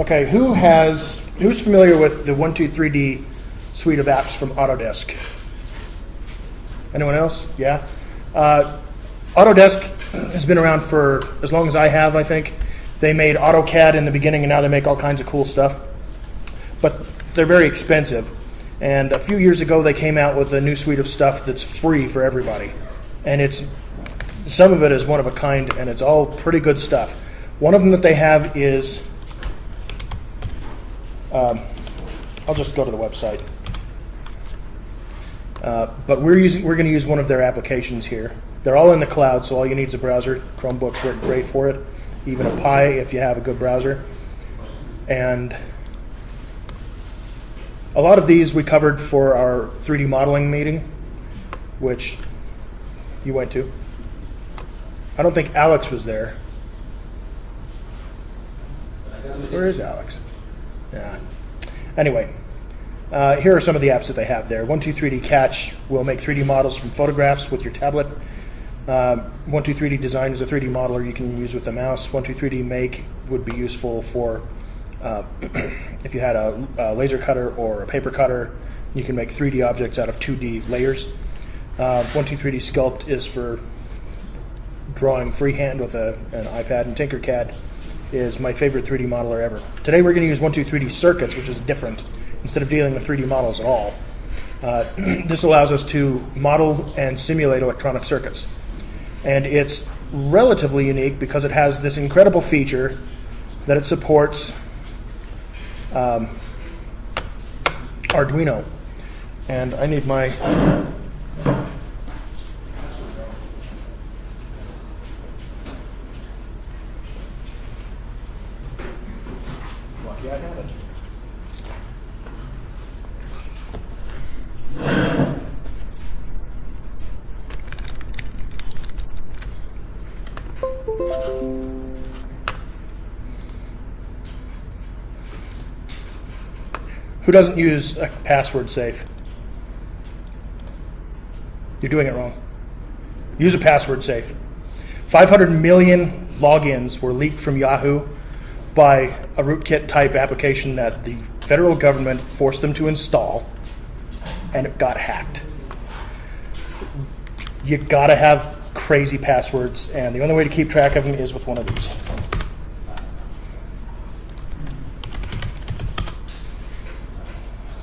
Okay, who has, who's familiar with the 123D suite of apps from Autodesk? Anyone else? Yeah? Uh, Autodesk has been around for as long as I have, I think. They made AutoCAD in the beginning, and now they make all kinds of cool stuff. But they're very expensive. And a few years ago, they came out with a new suite of stuff that's free for everybody. And it's some of it is one of a kind, and it's all pretty good stuff. One of them that they have is, um, I'll just go to the website. Uh, but we're using we're going to use one of their applications here. They're all in the cloud, so all you need is a browser. Chromebooks work great for it, even a Pi if you have a good browser. And a lot of these we covered for our 3D modeling meeting, which you went to. I don't think Alex was there. Where is Alex? Yeah. Anyway, uh, here are some of the apps that they have there. 123D Catch will make 3D models from photographs with your tablet. Um, 123D Design is a 3D modeler you can use with the mouse. 123D Make would be useful for uh, if you had a, a, laser cutter or a paper cutter. You can make 3D objects out of 2D layers. Uh, 123D Sculpt is for drawing freehand with a, an iPad, and Tinkercad is my favorite 3D modeler ever. Today we're going to use 123D Circuits, which is different. Instead of dealing with 3D models at all, uh, this allows us to model and simulate electronic circuits. And it's relatively unique because it has this incredible feature that it supports um, Arduino. And I need my Who doesn't use a password safe? You're doing it wrong. Use a password safe. 500 million logins were leaked from Yahoo by a rootkit type application that the federal government forced them to install and it got hacked. You gotta have crazy passwords, and the only way to keep track of them is with one of these.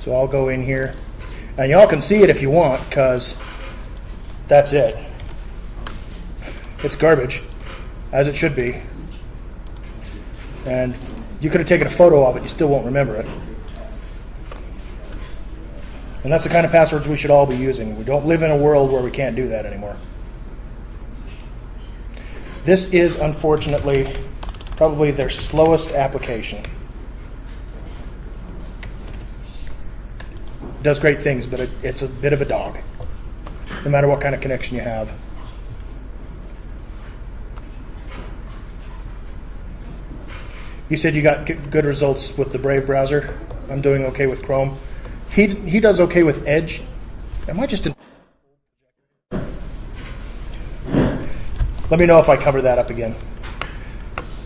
So I'll go in here, and y'all can see it if you want, because that's it. It's garbage, as it should be. And you could have taken a photo of it, you still won't remember it. And that's the kind of passwords we should all be using. We don't live in a world where we can't do that anymore. This is unfortunately probably their slowest application. Does great things, but it, it's a bit of a dog, no matter what kind of connection you have. You said you got good results with the Brave browser. I'm doing okay with Chrome. He, he does okay with Edge. Am I just in? Let me know if I cover that up again.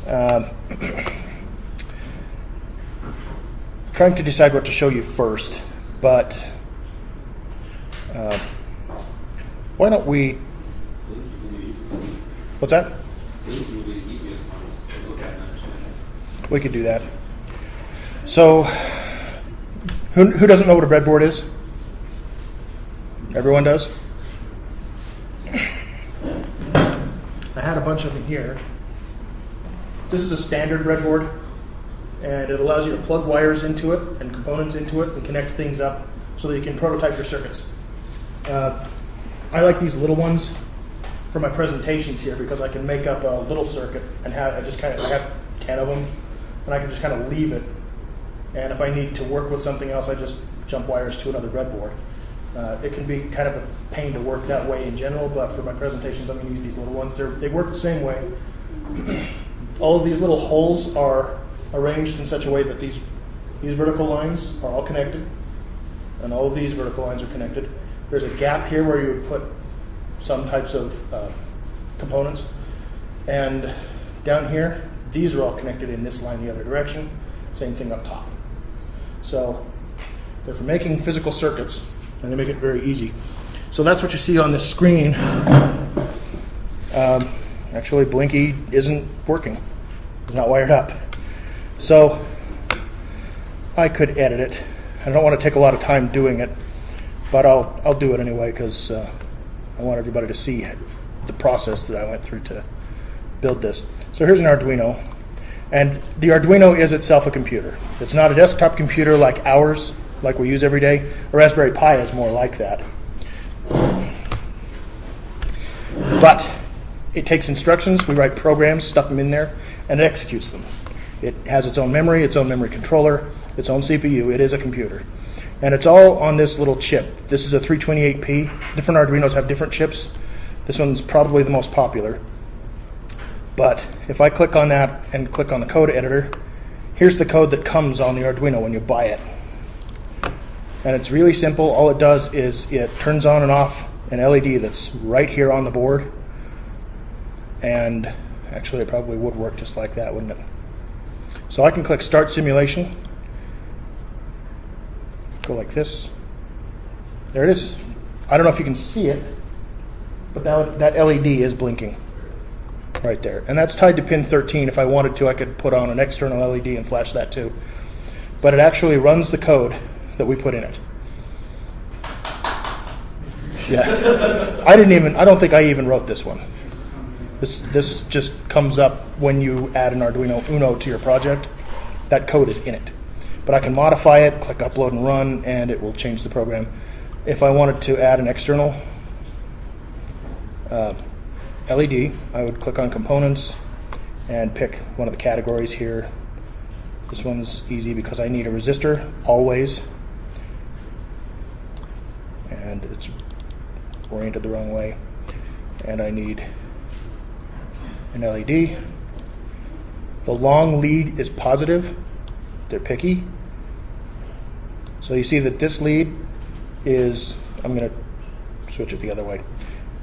Um, trying to decide what to show you first, but uh, why don't we? What's that? We could do that. So, who, who doesn't know what a breadboard is? Everyone does? I had a bunch of them here. This is a standard breadboard, and it allows you to plug wires into it and components into it and connect things up so that you can prototype your circuits. Uh, I like these little ones for my presentations here because I can make up a little circuit and have I just kind of I have ten of them, and I can just kind of leave it. And if I need to work with something else, I just jump wires to another breadboard. Uh, it can be kind of a pain to work that way in general, but for my presentations, I'm going to use these little ones. They're, they work the same way. all of these little holes are arranged in such a way that these, these vertical lines are all connected, and all of these vertical lines are connected. There's a gap here where you would put some types of uh, components, and down here, these are all connected in this line the other direction, Same thing up top. So they're for making physical circuits, and they make it very easy. So that's what you see on this screen. Um, actually, Blinky isn't working. It's not wired up. So I could edit it. I don't want to take a lot of time doing it, but I'll I'll do it anyway because uh, I want everybody to see the process that I went through to build this. So here's an Arduino, and the Arduino is itself a computer. It's not a desktop computer like ours, like we use every day. A Raspberry Pi is more like that. But it takes instructions, we write programs, stuff them in there, and it executes them. It has its own memory, its own memory controller, its own CPU. It is a computer. And it's all on this little chip. This is a 328P. Different Arduinos have different chips. This one's probably the most popular. But if I click on that and click on the code editor, here's the code that comes on the Arduino when you buy it. And it's really simple. All it does is it turns on and off an LED that's right here on the board. And actually, it probably would work just like that, wouldn't it? So I can click Start Simulation. Go like this. There it is. I don't know if you can see it, but that, that LED is blinking right there. And that's tied to pin 13. If I wanted to, I could put on an external LED and flash that too. But it actually runs the code that we put in it. Yeah. I didn't even, I don't think I even wrote this one. This, this just comes up when you add an Arduino Uno to your project. That code is in it. But I can modify it, click upload and run, and it will change the program. If I wanted to add an external uh, LED, I would click on components and pick one of the categories here. This one's easy because I need a resistor always. And it's oriented the wrong way. And I need an LED. The long lead is positive. They're picky. So you see that this lead is, I'm going to switch it the other way.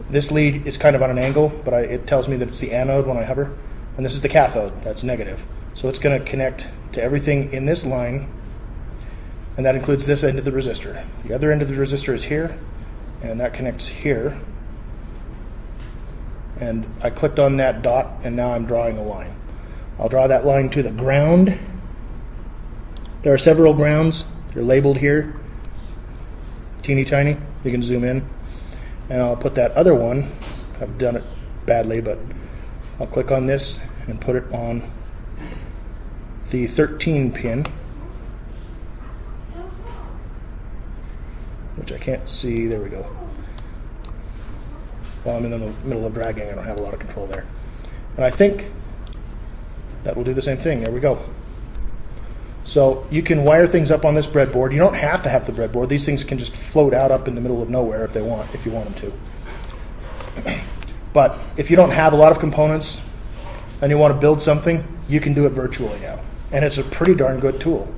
This lead is kind of on an angle, but I, it tells me that it's the anode when I hover. And this is the cathode, that's negative. So it's going to connect to everything in this line, and that includes this end of the resistor. The other end of the resistor is here, and that connects here. And I clicked on that dot, and now I'm drawing a line. I'll draw that line to the ground. There are several grounds. They're labeled here. Teeny tiny. You can zoom in. And I'll put that other one. I've done it badly, but I'll click on this and put it on the 13 pin. Which I can't see. There we go. While I'm in the middle of dragging, I don't have a lot of control there. And I think that will do the same thing. There we go. So you can wire things up on this breadboard. You don't have to have the breadboard. These things can just float out up in the middle of nowhere if they want, if you want them to. But if you don't have a lot of components and you want to build something, you can do it virtually now. And it's a pretty darn good tool.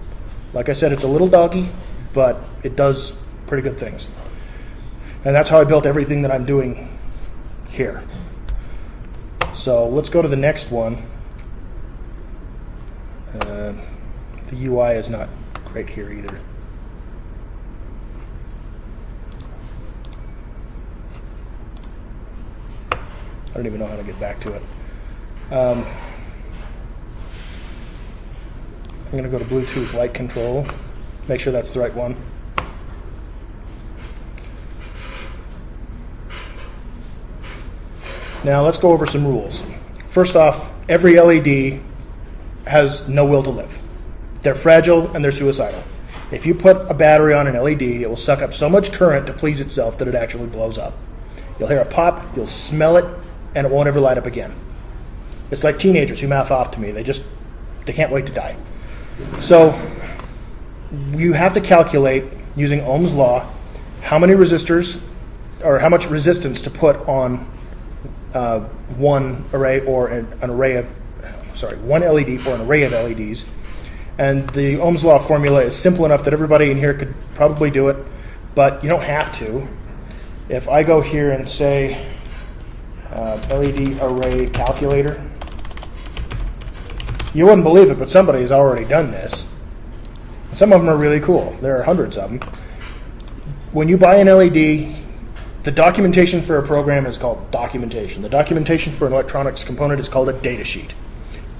Like I said, it's a little doggy, but it does pretty good things. And that's how I built everything that I'm doing here. So let's go to the next one. Uh, the UI is not great here either. I don't even know how to get back to it. Um, I'm going to go to Bluetooth light control, make sure that's the right one. Now let's go over some rules. First off, every LED has no will to live. They're fragile and they're suicidal. If you put a battery on an LED, it will suck up so much current to please itself that it actually blows up. You'll hear a pop, you'll smell it, and it won't ever light up again. It's like teenagers who mouth off to me. They just they can't wait to die. So you have to calculate using Ohm's law how many resistors or how much resistance to put on uh, one array or an, an array of sorry one LED or an array of LEDs. And the Ohm's law formula is simple enough that everybody in here could probably do it, but you don't have to. If I go here and say uh, LED array calculator, you wouldn't believe it, but somebody's already done this. Some of them are really cool. There are hundreds of them. When you buy an LED, the documentation for a program is called documentation. The documentation for an electronics component is called a data sheet.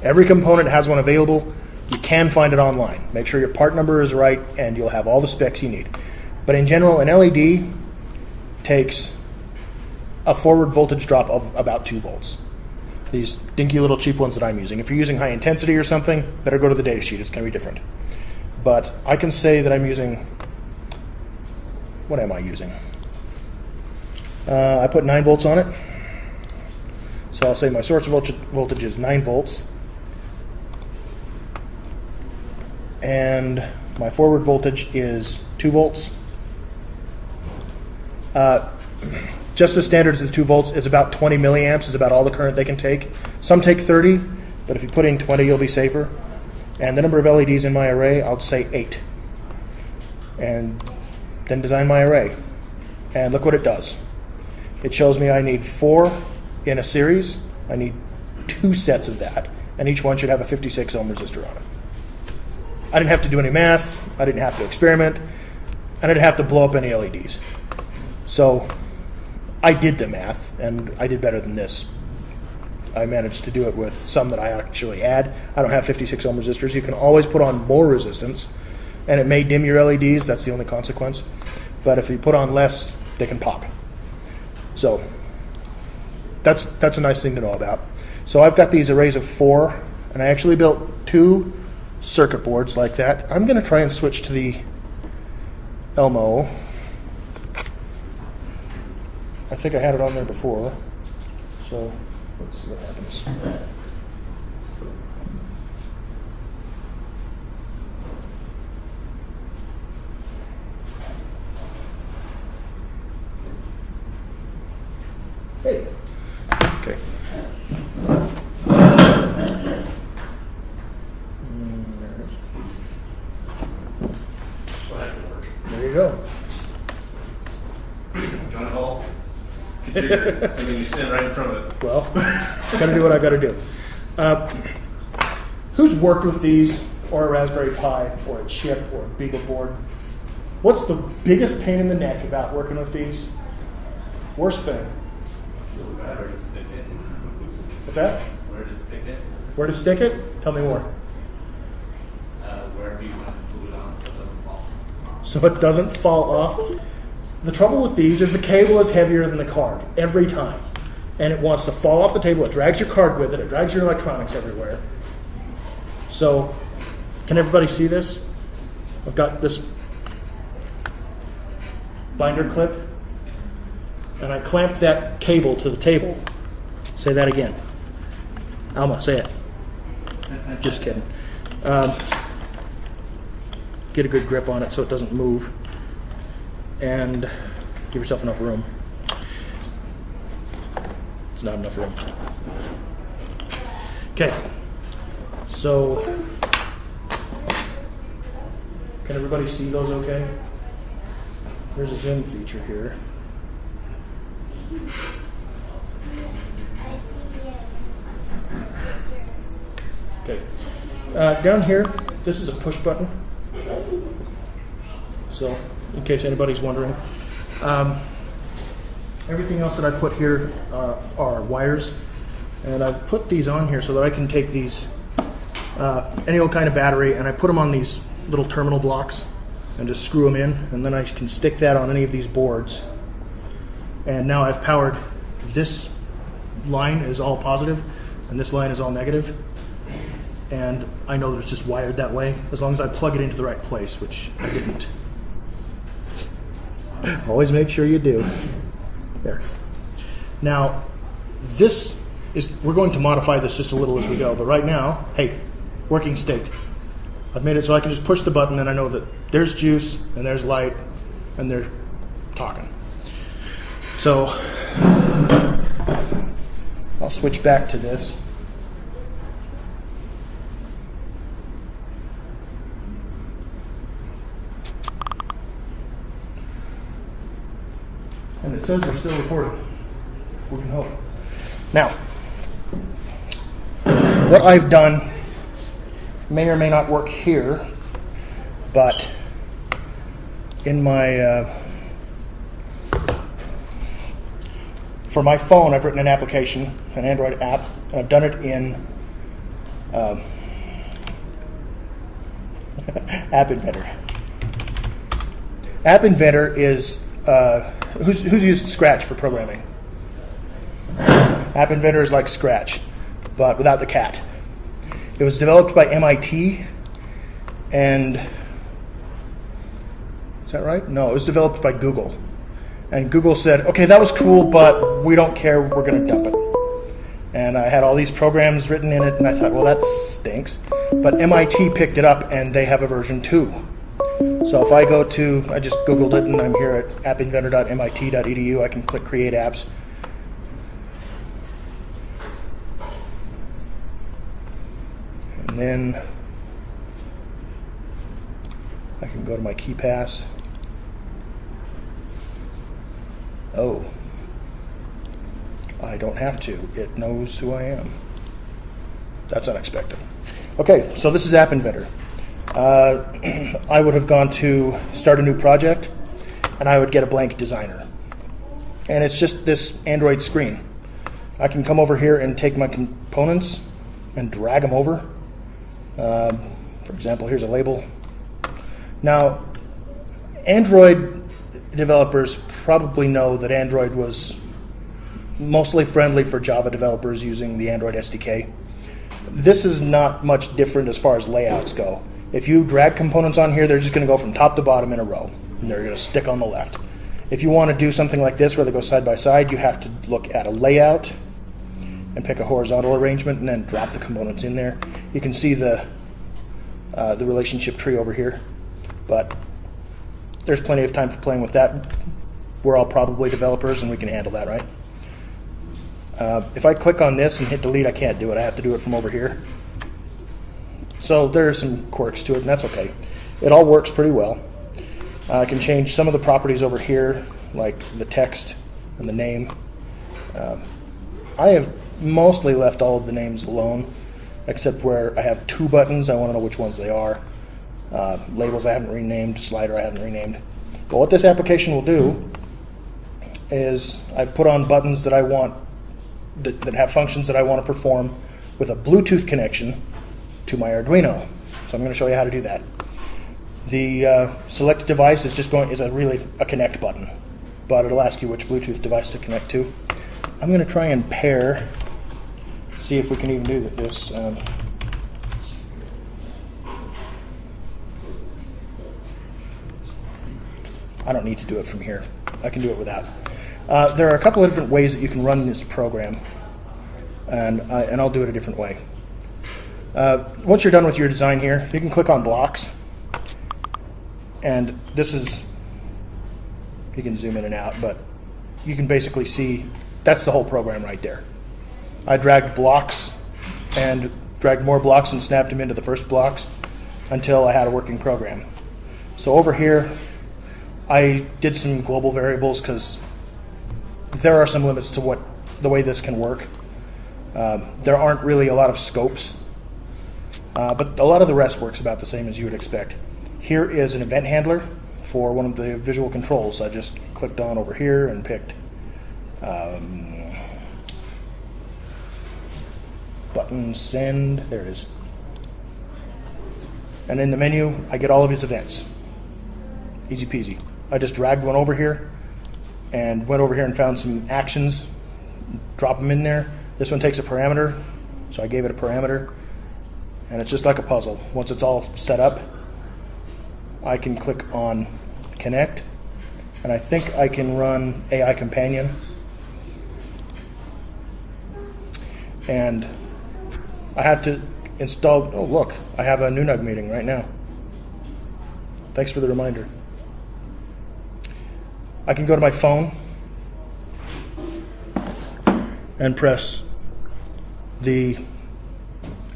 Every component has one available. You can find it online. Make sure your part number is right, and you'll have all the specs you need. But in general, an LED takes a forward voltage drop of about 2 volts. These dinky little cheap ones that I'm using. If you're using high intensity or something, better go to the data sheet. It's going to be different. But I can say that I'm using. What am I using? Uh, I put 9 volts on it. So I'll say my source voltage, is 9 volts. And my forward voltage is 2 volts. Uh, just as standard as 2 volts is about 20 milliamps, is about all the current they can take. Some take 30, but if you put in 20, you'll be safer. And the number of LEDs in my array, I'll say 8. And then design my array. And look what it does. It shows me I need four in a series. I need two sets of that, and each one should have a 56 ohm resistor on it. I didn't have to do any math. I didn't have to experiment. I didn't have to blow up any LEDs. So I did the math, and I did better than this. I managed to do it with some that I actually had. I don't have 56 ohm resistors. You can always put on more resistance, and it may dim your LEDs. That's the only consequence. But if you put on less, they can pop. So that's that's a nice thing to know about. So I've got these arrays of four, and I actually built two circuit boards like that. I'm going to try and switch to the Elmo. I think I had it on there before, so let's see what happens. Hey. Okay. Mm, there it is. Well, that could work. There you go. John Hall, configure, and then you stand right in front of it. Well, gotta do what I gotta do. Uh, who's worked with these, or a Raspberry Pi, or a chip, or a Beagle board? What's the biggest pain in the neck about working with these? Worst thing. Where to stick it. What's that? Where to stick it. Where to stick it? Tell me more. Uh, wherever you want to glue it on so it doesn't fall. So it doesn't fall off. The trouble with these is the cable is heavier than the card every time. And it wants to fall off the table. It drags your card with it, it drags your electronics everywhere. So, can everybody see this? I've got this binder clip, and I clamped that cable to the table. Say that again. Alma, say it. Just kidding. Um, get a good grip on it so it doesn't move and give yourself enough room. It's not enough room. Okay, so can everybody see those okay? There's a zoom feature here. Okay, uh, down here, this is a push button. So, in case anybody's wondering. Um, everything else that I put here uh, are wires, and I've put these on here so that I can take these, uh, any old kind of battery, and I put them on these little terminal blocks and just screw them in, and then I can stick that on any of these boards. And now I've powered this line is all positive, and this line is all negative. And I know that it's just wired that way as long as I plug it into the right place, which I didn't. Always make sure you do. There. Now, this is, we're going to modify this just a little as we go, but right now, hey, working state. I've made it so I can just push the button and I know that there's juice and there's light and they're talking. So, I'll switch back to this. And it says we're still recording. We can hope. Now, what I've done may or may not work here, but in my uh, for my phone, I've written an application, an Android app, and I've done it in um, App Inventor. App Inventor is uh, who's, who's used Scratch for programming. App Inventor is like Scratch, but without the cat. It was developed by MIT, and is that right? No, it was developed by Google. And Google said, okay, that was cool, but we don't care, we're going to dump it. And I had all these programs written in it, and I thought, well, that stinks. But MIT picked it up, and they have a version 2. So if I go to, I just Googled it, and I'm here at appinventor.mit.edu, I can click Create Apps. And then I can go to my KeePass. Oh, I don't have to. It knows who I am. That's unexpected. Okay, so this is App Inventor. Uh, I would have gone to start a new project, and I would get a blank designer. And it's just this Android screen. I can come over here and take my components and drag them over. Um, for example, here's a label. Now, Android developers probably know that Android was mostly friendly for Java developers using the Android SDK. This is not much different as far as layouts go. If you drag components on here, they're just going to go from top to bottom in a row, and they're going to stick on the left. If you want to do something like this where they go side by side, you have to look at a layout and pick a horizontal arrangement and then drop the components in there. You can see the, uh, the relationship tree over here, but there's plenty of time for playing with that. We're all probably developers and we can handle that, right? Uh, if I click on this and hit delete, I can't do it. I have to do it from over here. So there are some quirks to it, and that's okay. It all works pretty well. Uh, I can change some of the properties over here, like the text and the name. Um, I have mostly left all of the names alone, except where I have two buttons. I want to know which ones they are. Uh, labels I haven't renamed, slider I haven't renamed. But what this application will do is I've put on buttons that I want that, that have functions that I want to perform with a Bluetooth connection to my Arduino. So I'm going to show you how to do that. The uh, select device is just going is a really a connect button, but it'll ask you which Bluetooth device to connect to. I'm going to try and pair, see if we can even do this. Um, I don't need to do it from here. I can do it without. Uh, there are a couple of different ways that you can run this program, and, I, and I'll do it a different way. Uh, once you're done with your design here, you can click on blocks, and this is, you can zoom in and out, but you can basically see that's the whole program right there. I dragged blocks and dragged more blocks and snapped them into the first blocks until I had a working program. So over here, I did some global variables because there are some limits to what the way this can work. Um, there aren't really a lot of scopes, uh, but a lot of the rest works about the same as you would expect. Here is an event handler for one of the visual controls. I just clicked on over here and picked um, button send. There it is. And in the menu, I get all of his events. Easy peasy. I just dragged one over here and went over here and found some actions, drop them in there. This one takes a parameter, so I gave it a parameter, and it's just like a puzzle. Once it's all set up, I can click on connect, and I think I can run AI Companion. And I have to install, oh look, I have a NUNUG meeting right now. Thanks for the reminder. I can go to my phone and press the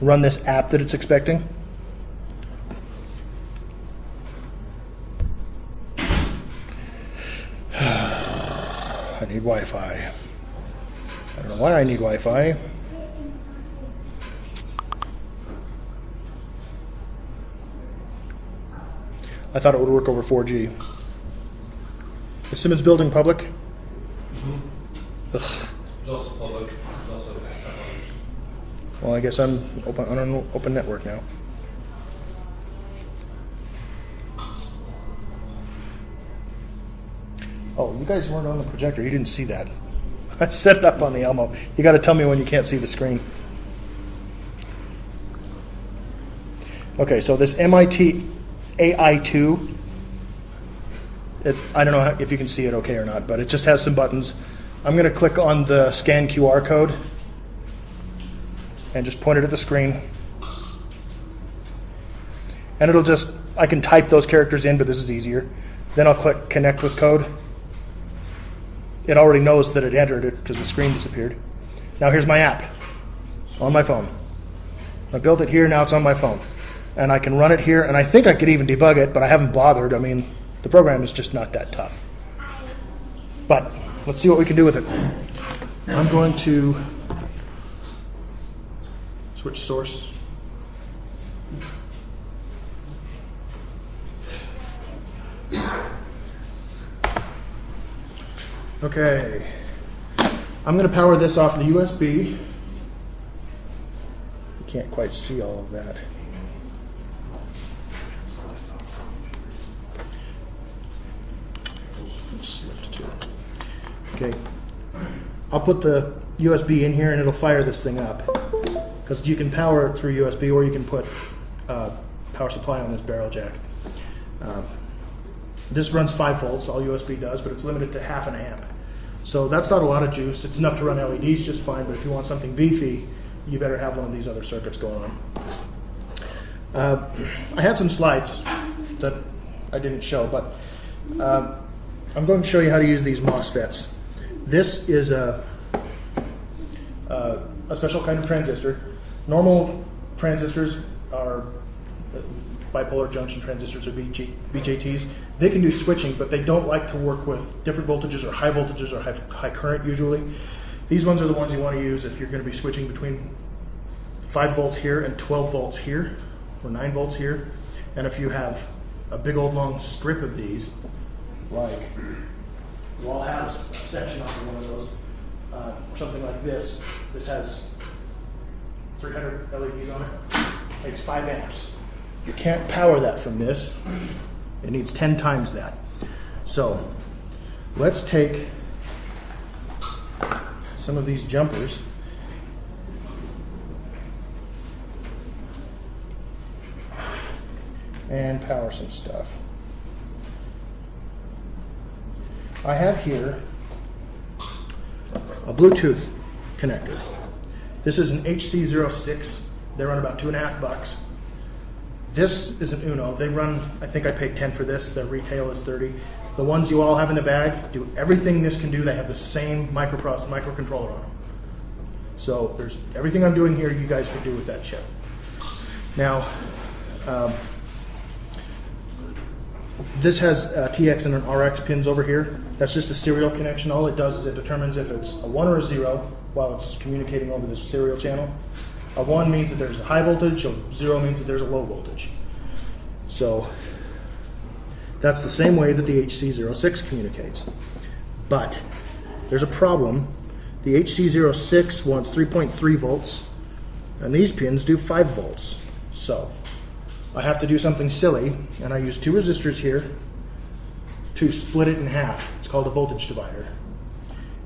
run this app that it's expecting. I need Wi-Fi. I don't know why I need Wi-Fi. I thought it would work over 4G. Is Simmons Building public? Mm-hmm. Ugh. It's also public, it's also backup others. Well, I guess I'm open, on an open network now. Oh, you guys weren't on the projector. You didn't see that. I set it up on the Elmo. You got to tell me when you can't see the screen. Okay, so this MIT AI2, it, I don't know how- if you can see it okay or not, but it just has some buttons. I'm going to click on the scan QR code and just point it at the screen. And it'll just, I can type those characters in, but this is easier. Then I'll click connect with code. It already knows that it entered it because the screen disappeared. Now here's my app on my phone. I built it here, now it's on my phone. And I can run it here, and I think I could even debug it, but I haven't bothered. I mean, the program is just not that tough. But let's see what we can do with it. I'm going to switch source. Okay. I'm going to power this off the USB. You can't quite see all of that. Okay. I'll put the USB in here and it'll fire this thing up. Because you can power it through USB or you can put uh, power supply on this barrel jack. Uh, this runs 5 volts, all USB does, but it's limited to half an amp. So that's not a lot of juice. It's enough to run LEDs just fine, but if you want something beefy, you better have one of these other circuits going on. Uh, I had some slides that I didn't show, but uh, I'm going to show you how to use these MOSFETs. This is a, uh, a special kind of transistor. Normal transistors are uh, bipolar junction transistors or BG, BJTs. They can do switching, but they don't like to work with different voltages or high voltages or high, high current usually. These ones are the ones you want to use if you're going to be switching between 5 volts here and 12 volts here, or 9 volts here. And if you have a big old long strip of these, like you all have a section off of one of those, uh, something like this, this has 300 LEDs on it, takes 5 amps. You can't power that from this. It needs 10 times that. So let's take some of these jumpers. And power some stuff. I have here a Bluetooth connector. This is an HC06. They run about two and a half bucks. This is an Uno. They run, I think I paid 10 for this. Their retail is 30. The ones you all have in the bag do everything this can do. They have the same microprocessor, microcontroller on them. So there's everything I'm doing here you guys could do with that chip. Now, um, this has uh, TX and an RX pins over here. That's just a serial connection. All it does is it determines if it's a 1 or a 0 while it's communicating over this serial channel. A 1 means that there's a high voltage, a 0 means that there's a low voltage. So that's the same way that the HC06 communicates. But there's a problem. The HC06 wants 3.3 volts, and these pins do 5 volts. So I have to do something silly, and I use two resistors here to split it in half. It's called a voltage divider.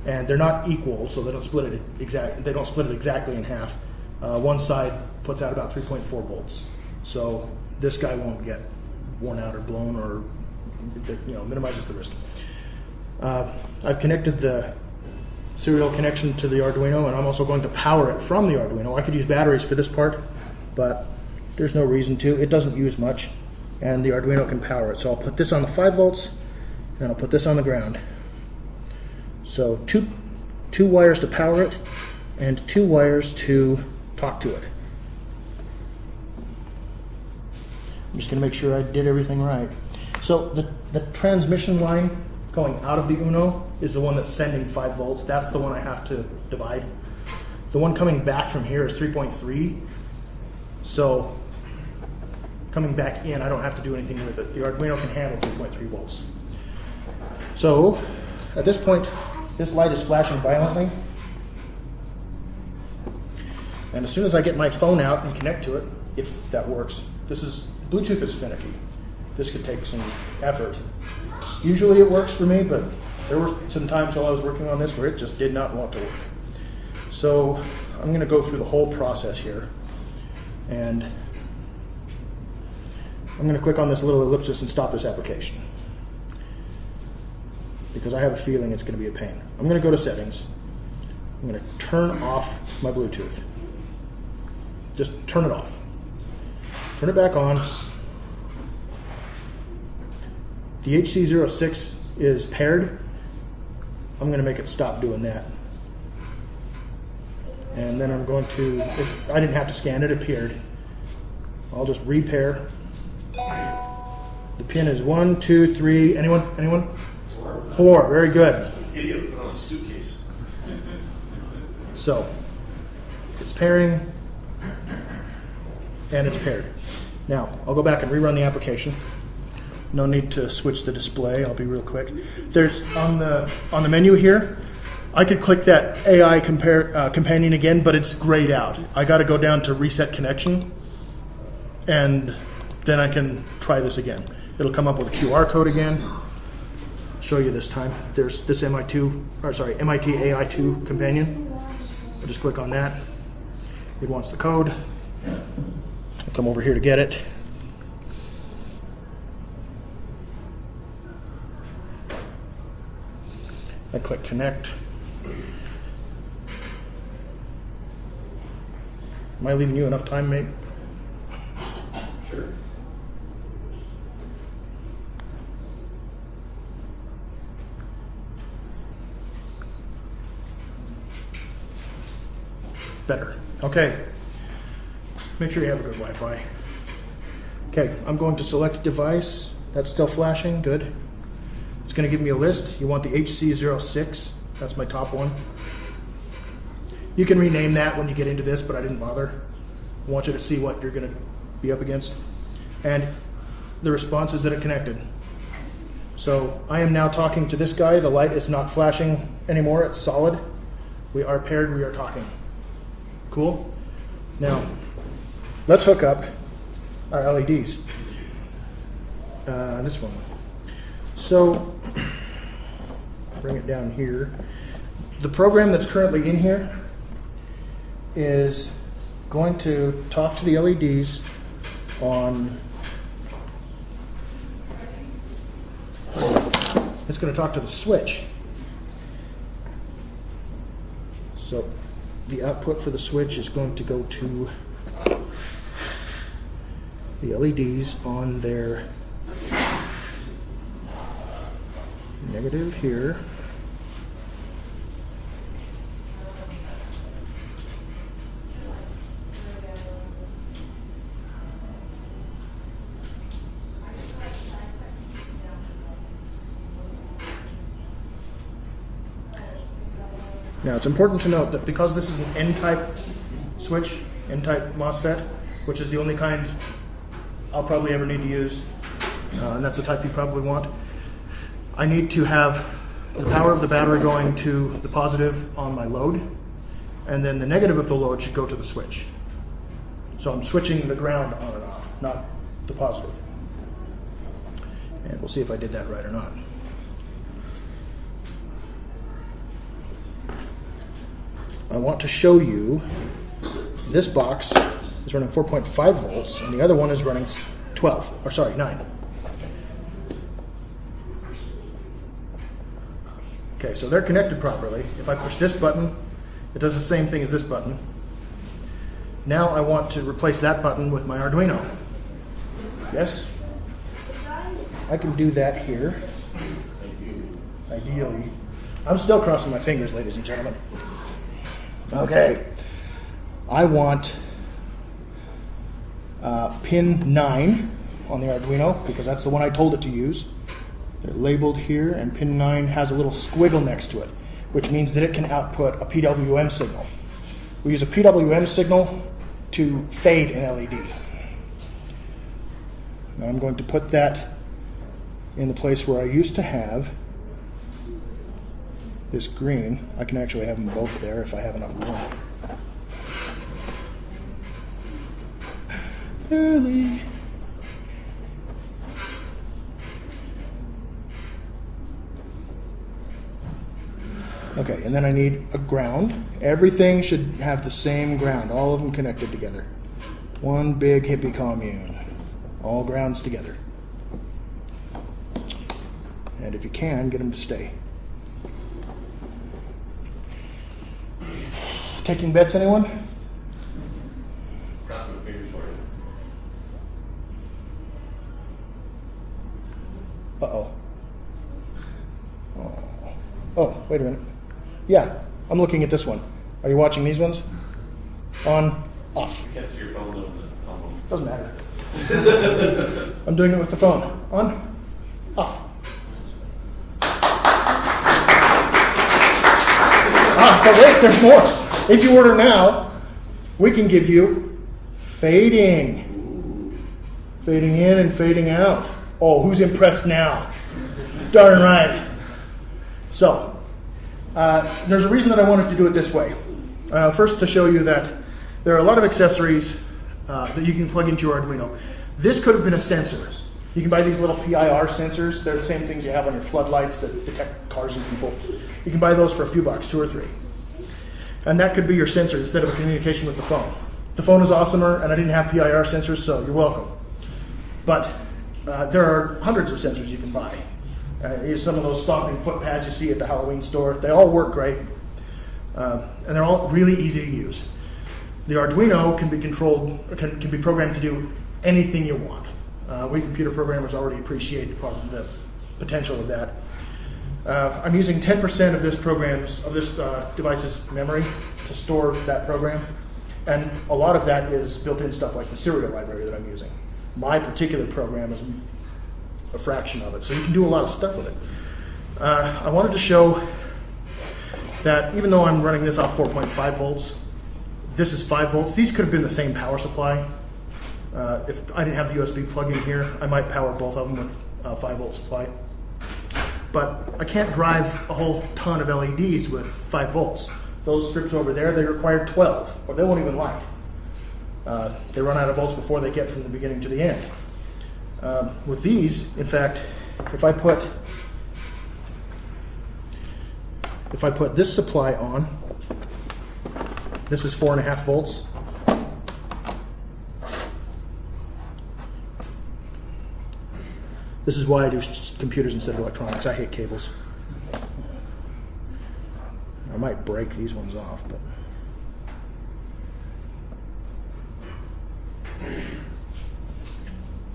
And they're not equal, so they don't split it exact. They don't split it exactly in half. Uh, one side puts out about 3.4 volts, so this guy won't get worn out or blown, or you know minimizes the risk. Uh, I've connected the serial connection to the Arduino, and I'm also going to power it from the Arduino. I could use batteries for this part, but there's no reason to. It doesn't use much, and the Arduino can power it. So I'll put this on the 5 volts, and I'll put this on the ground. So two, two wires to power it, and two wires to talk to it. I'm just going to make sure I did everything right. So the, the transmission line going out of the Uno is the one that's sending 5 volts. That's the one I have to divide. The one coming back from here is 3.3. So coming back in, I don't have to do anything with it. The Arduino can handle 3.3 volts. So at this point, this light is flashing violently. And as soon as I get my phone out and connect to it, if that works, this is Bluetooth is finicky. This could take some effort. Usually it works for me, but there were some times while I was working on this where it just did not want to work. So I'm going to go through the whole process here. And I'm going to click on this little ellipsis and stop this application. Because I have a feeling it's going to be a pain. I'm going to go to settings. I'm going to turn off my Bluetooth. Just turn it off. Turn it back on. The HC06 is paired. I'm going to make it stop doing that. And then I'm going to, if, I didn't have to scan it, it appeared. I'll just repair. The pin is one, two, three. Anyone? Anyone? Four. Very good. Idiot put on a suitcase. So it's pairing and it's paired. Now I'll go back and rerun the application. No need to switch the display. I'll be real quick. There's on the on the menu here. I could click that AI compare, uh, companion again, but it's grayed out. I got to go down to reset connection, and then I can try this again. It'll come up with a QR code again. Show you this time. There's this MI2, or sorry, MIT AI2 companion. I just click on that. It wants the code. I'll come over here to get it. I click connect. Am I leaving you enough time, mate? Sure. Better. Okay. Make sure you have a good Wi-Fi. Okay, I'm going to select device. That's still flashing. Good. It's going to give me a list. You want the HC06. That's my top one. You can rename that when you get into this, but I didn't bother. I want you to see what you're going to be up against. And the response is that it connected. So I am now talking to this guy. The light is not flashing anymore. It's solid. We are paired. We are talking. Cool? Now, let's hook up our LEDs. Uh, this one. So, bring it down here. The program that's currently in here is going to talk to the LEDs on. It's going to talk to the switch. So the output for the switch is going to go to the LEDs on their negative here. Now it's important to note that because this is an N-type switch, N-type MOSFET, which is the only kind I'll probably ever need to use, uh, and that's the type you probably want, I need to have the power of the battery going to the positive on my load, and then the negative of the load should go to the switch. So I'm switching the ground on and off, not the positive. And we'll see if I did that right or not. I want to show you this box is running 4.5 volts and the other one is running 12, or sorry, 9. Okay, so they're connected properly. If I push this button, it does the same thing as this button. Now I want to replace that button with my Arduino. Yes? I can do that here. Ideally. I'm still crossing my fingers, ladies and gentlemen. Okay. I want uh, pin 9 on the Arduino because that's the one I told it to use. They're labeled here, and pin 9 has a little squiggle next to it, which means that it can output a PWM signal. We use a PWM signal to fade an LED. Now I'm going to put that in the place where I used to have this green. I can actually have them both there if I have enough room. Barely. Okay, and then I need a ground. Everything should have the same ground, all of them connected together. One big hippie commune, all grounds together. And if you can, get them to stay. Taking bets, anyone? Cross fingers for you. Uh oh. Oh. Oh, wait a minute. Yeah, I'm looking at this one. Are you watching these ones? On, off. I can't see your phone on the phone. Doesn't matter. I'm doing it with the phone. On, off. Ah, but wait, there's more. If you order now, we can give you fading. Fading in and fading out. Oh, who's impressed now? Darn right. So, uh, there's a reason that I wanted to do it this way. Uh, first, to show you that there are a lot of accessories uh, that you can plug into your Arduino. This could have been a sensor. You can buy these little PIR sensors. They're the same things you have on your floodlights that detect cars and people. You can buy those for a few bucks, two or three. And that could be your sensor instead of a communication with the phone. The phone is awesomer, and I didn't have PIR sensors, so you're welcome. But uh, there are hundreds of sensors you can buy. Uh, some of those stomping foot pads you see at the Halloween store. They all work great, uh, and they're all really easy to use. The Arduino can be controlled, can, can be programmed to do anything you want. Uh, we computer programmers already appreciate the, the potential of that. Uh, I'm using 10% of this program's of this uh, device's memory to store that program, and a lot of that is built-in stuff like the serial library that I'm using. My particular program is a fraction of it, so you can do a lot of stuff with it. Uh, I wanted to show that even though I'm running this off 4.5 volts, this is 5 volts. These could have been the same power supply. Uh, if I didn't have the USB plug in here, I might power both of them with a 5 volt supply. But I can't drive a whole ton of LEDs with 5 volts. Those strips over there, they require 12, or they won't even light. Uh, they run out of volts before they get from the beginning to the end. Um, with these, in fact, if I put if I put this supply on, this is four and a half volts. This is why I do computers instead of electronics. I hate cables. I might break these ones off, but.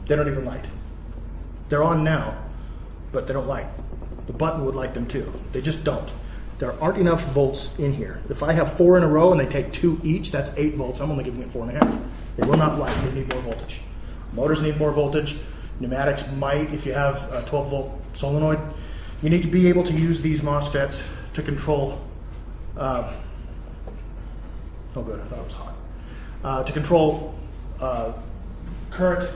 They don't even light. They're on now, but they don't light. The button would light them too. They just don't. There aren't enough volts in here. If I have four in a row and they take two each, that's eight volts. I'm only giving it four and a half. They will not light. They need more voltage. Motors need more voltage. Pneumatics might, if you have a 12 volt solenoid. You need to be able to use these MOSFETs to control. Uh, oh, good. I thought it was hot. Uh, to control uh, current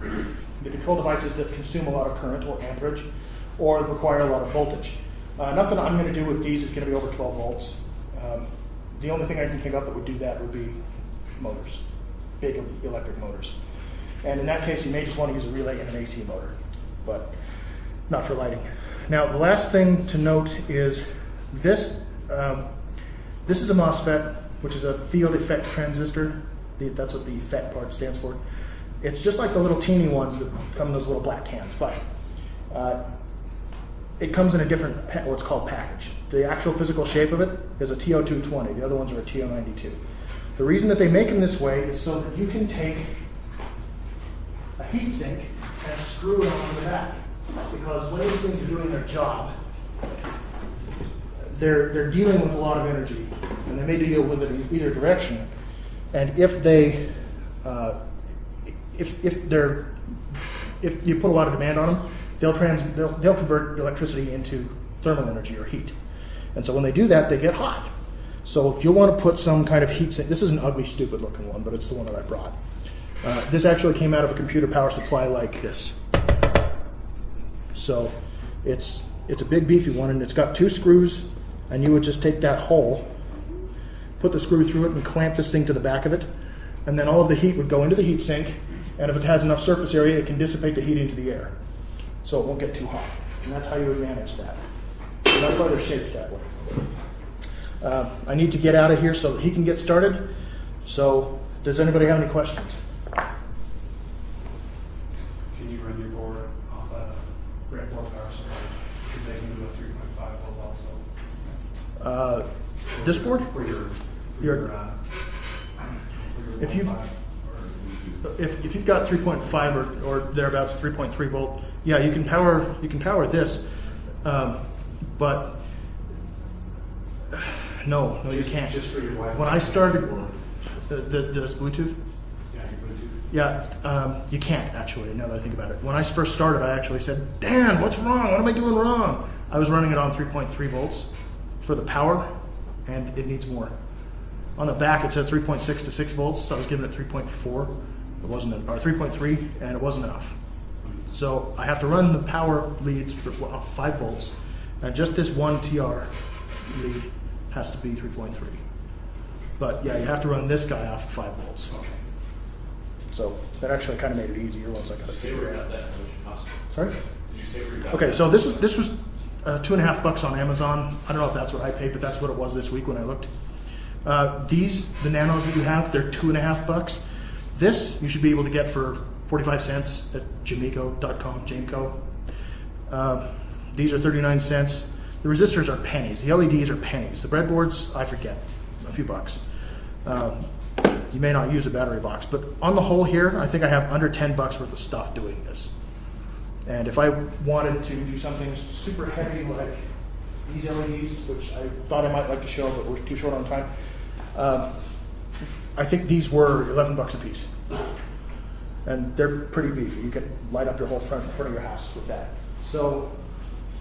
the control devices that consume a lot of current or amperage or require a lot of voltage. Uh, nothing I'm going to do with these is going to be over 12 volts. Um, the only thing I can think of that would do that would be motors, big electric motors. And in that case, you may just want to use a relay and an AC motor, but not for lighting. Now, the last thing to note is this. Um, this is a MOSFET, which is a field effect transistor. The, that's what the FET part stands for. It's just like the little teeny ones that come in those little black cans, but uh, it comes in a different, what's called package. The actual physical shape of it is a TO220. The other ones are a TO92. The reason that they make them this way is so that you can take heat sink and screw it on the back. Because when these things are doing their job, they're, they're dealing with a lot of energy, and they may deal with it in either direction. And if they, uh, if, if they're, if you put a lot of demand on them, they'll trans, they'll, they'll convert electricity into thermal energy or heat. And so when they do that, they get hot. So you'll want to put some kind of heat sink. This is an ugly, stupid looking one, but it's the one that I brought. Uh, this actually came out of a computer power supply like this. So it's it's a big beefy one, and it's got two screws, and you would just take that hole, put the screw through it, and clamp this thing to the back of it, and then all of the heat would go into the heat sink, and if it has enough surface area, it can dissipate the heat into the air, so it won't get too hot, and that's how you would manage that. So that's why they're shaped that way. Uh, I need to get out of here so he can get started. So, does anybody have any questions? Can you run your board off a breadboard power supply? Because they can do a three point five volt also. Uh, this board? For your, for Your- your, uh, If you- 1.5 or- If, if you've got 3.5 or, or thereabouts 3.3 volt, yeah, you can power you can power this, um, but no, no, you can't. Just for your Wi-Fi. When I started the, the, this Bluetooth, Yeah, you yeah, um, you can't actually. Now that I think about it, when I first started, I actually said, "Dan, what's wrong? What am I doing wrong?" I was running it on 3.3 volts for the power, and it needs more. On the back, it says 3.6 to 6 volts, so I was giving it 3.4. It wasn't, or 3.3, and it wasn't enough. So I have to run the power leads for well, 5 volts, and just this one TR lead has to be 3.3. But yeah, you have to run this guy off of 5 volts. Okay. So that actually kind of made it easier once I got it figured out. that, how much? Sorry? Did you say where you got Okay, so this is this was uh, two and a half bucks on Amazon. I don't know if that's what I paid, but that's what it was this week when I looked. Uh, these the nanos that you have, they're two and a half bucks. This you should be able to get for forty five cents at Jameco.com, Jameco. Uh, these are thirty nine cents. The resistors are pennies. The LEDs are pennies. The breadboards, I forget, a few bucks. Um, you may not use a battery box, but on the whole here, I think I have under ten bucks worth of stuff doing this. And if I wanted to do something super heavy like these LEDs, which I thought I might like to show, but we're too short on time, um, I think these were 11 bucks a piece. And they're pretty beefy. You can light up your whole front, front of your house with that. So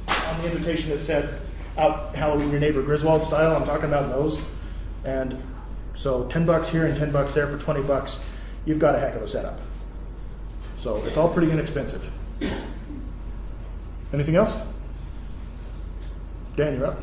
on the invitation it said out Halloween your neighbor Griswold style, I'm talking about those. And so 10 bucks here and 10 bucks there for 20 bucks, you've got a heck of a setup. So it's all pretty inexpensive. Anything else? Dan, you're up.